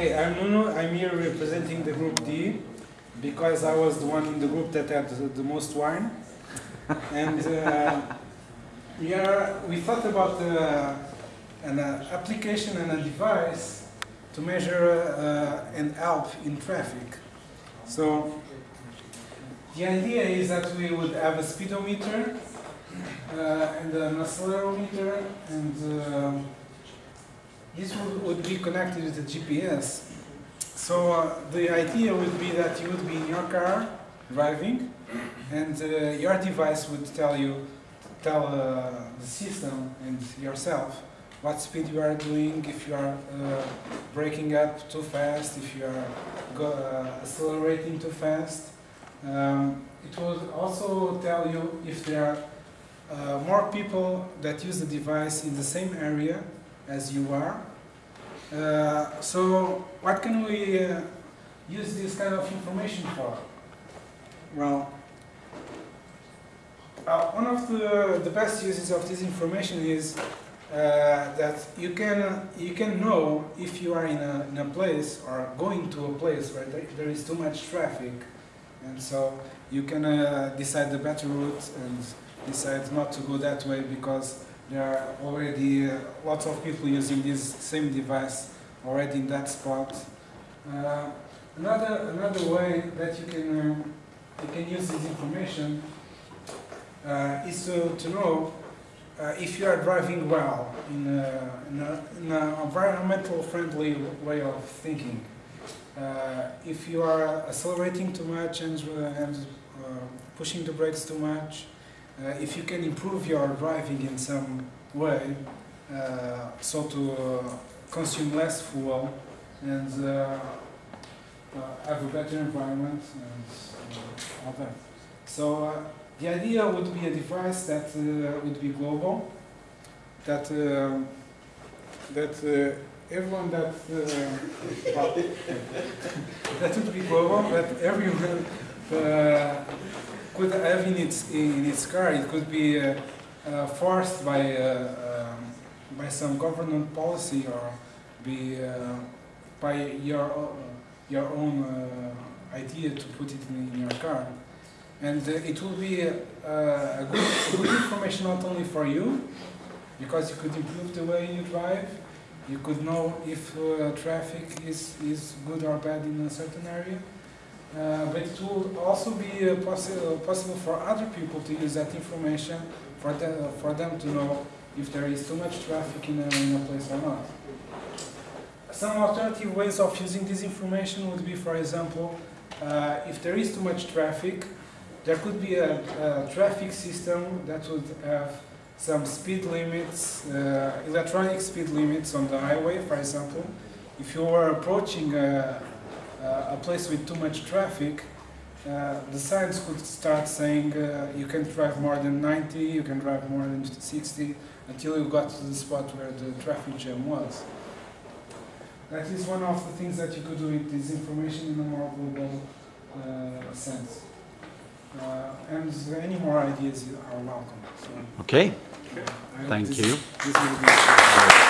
here representing the group D because I was the one in the group that had the, the most wine. And uh, we, are, we thought about uh, an uh, application and a device to measure uh, and help in traffic. So the idea is that we would have a speedometer uh, and an accelerometer and uh, this would, would be connected with the GPS. So uh, the idea would be that you would be in your car driving and uh, your device would tell you, tell uh, the system and yourself what speed you are doing, if you are uh, braking up too fast, if you are uh, accelerating too fast. Um, it would also tell you if there are uh, more people that use the device in the same area as you are. Uh, so what can we uh, use this kind of information for? Well, uh, one of the, the best uses of this information is uh, that you can you can know if you are in a, in a place or going to a place where there, is too much traffic and so you can uh, decide the better route and decide not to go that way because there are already uh, lots of people using this same device already in that spot. Uh, another another way that you can um, you can use this information uh, is to, to know uh, if you are driving well in, an environmental friendly way of thinking. Uh, if you are accelerating too much and, uh, and uh, pushing the brakes too much, uh, if you can improve your driving in some way, uh, so to consume less fuel and have a better environment and all that. So the idea would be a device that uh, would be global, that uh, that uh, everyone that well, that would be global, that everyone could have in its in its car. It could be forced by um, by some government policy or be by your your own idea to put it in, in your car. And uh, it will be uh, a good, good information not only for you, because you could improve the way you drive, you could know if uh, traffic is, is good or bad in a certain area, uh, but it will also be uh, possi possible for other people to use that information for, the, for them to know if there is too much traffic in a, in a place or not. Some alternative ways of using this information would be, for example, uh, if there is too much traffic, there could be a, a, traffic system that would have some speed limits, uh, electronic speed limits on the highway, for example. If you are approaching a, a place with too much traffic, uh, the signs could start saying uh, you can drive more than 90, you can drive more than 60, until you got to the spot where the traffic jam was. That is one of the things that you could do with this information in a more global uh, sense. Uh, and any more ideas are welcome. So okay. Hope Thank this- you. this